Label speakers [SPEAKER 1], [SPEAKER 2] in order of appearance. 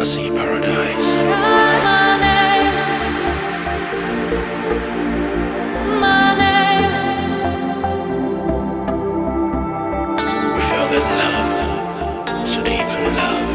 [SPEAKER 1] I see paradise. My name, my name. We fell in love, so deep in love.